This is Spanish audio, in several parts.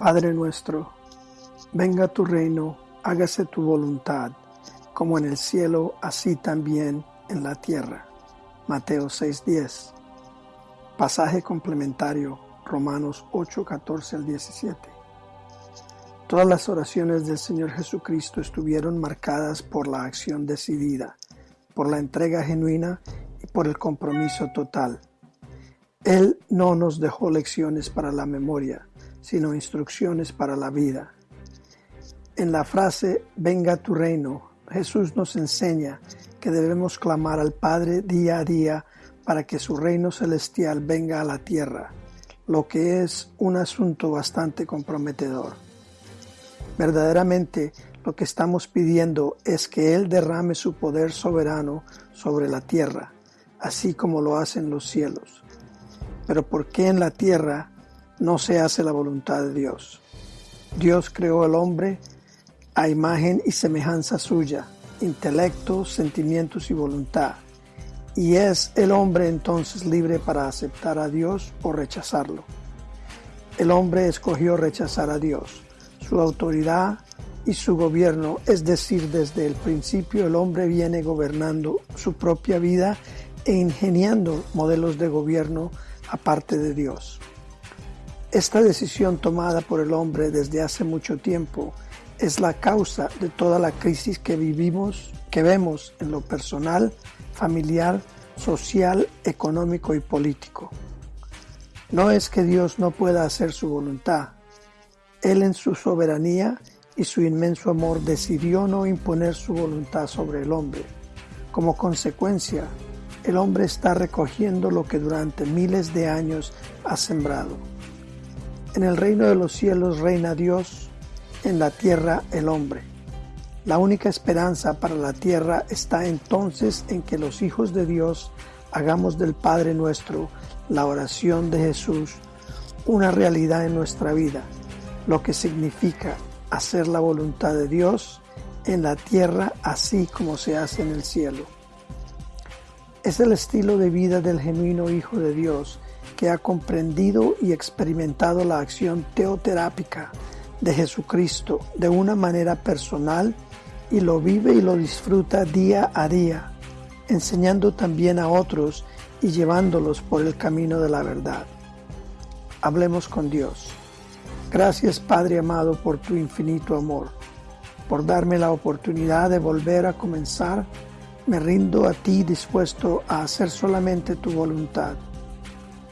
Padre nuestro, venga tu reino, hágase tu voluntad, como en el cielo, así también en la tierra. Mateo 6:10. Pasaje complementario, Romanos 8, 14 al 17. Todas las oraciones del Señor Jesucristo estuvieron marcadas por la acción decidida, por la entrega genuina y por el compromiso total. Él no nos dejó lecciones para la memoria, sino instrucciones para la vida. En la frase Venga tu reino, Jesús nos enseña que debemos clamar al Padre día a día para que su reino celestial venga a la tierra, lo que es un asunto bastante comprometedor. Verdaderamente lo que estamos pidiendo es que Él derrame su poder soberano sobre la tierra, así como lo hacen los cielos. Pero ¿por qué en la tierra no se hace la voluntad de Dios? Dios creó al hombre a imagen y semejanza suya, intelecto, sentimientos y voluntad. Y es el hombre entonces libre para aceptar a Dios o rechazarlo. El hombre escogió rechazar a Dios, su autoridad y su gobierno, es decir, desde el principio el hombre viene gobernando su propia vida e ingeniando modelos de gobierno aparte de Dios. Esta decisión tomada por el hombre desde hace mucho tiempo es la causa de toda la crisis que vivimos, que vemos en lo personal, familiar, social, económico y político. No es que Dios no pueda hacer su voluntad. Él en su soberanía y su inmenso amor decidió no imponer su voluntad sobre el hombre. Como consecuencia, el hombre está recogiendo lo que durante miles de años ha sembrado. En el reino de los cielos reina Dios, en la tierra el hombre. La única esperanza para la tierra está entonces en que los hijos de Dios hagamos del Padre nuestro la oración de Jesús una realidad en nuestra vida, lo que significa hacer la voluntad de Dios en la tierra así como se hace en el cielo. Es el estilo de vida del genuino Hijo de Dios que ha comprendido y experimentado la acción teoterápica de Jesucristo de una manera personal y lo vive y lo disfruta día a día, enseñando también a otros y llevándolos por el camino de la verdad. Hablemos con Dios. Gracias Padre amado por tu infinito amor, por darme la oportunidad de volver a comenzar. Me rindo a ti dispuesto a hacer solamente tu voluntad.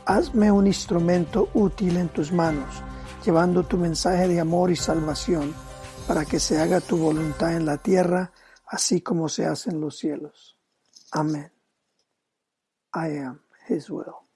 Hazme un instrumento útil en tus manos llevando tu mensaje de amor y salvación, para que se haga tu voluntad en la tierra, así como se hace en los cielos. Amén. I am His will.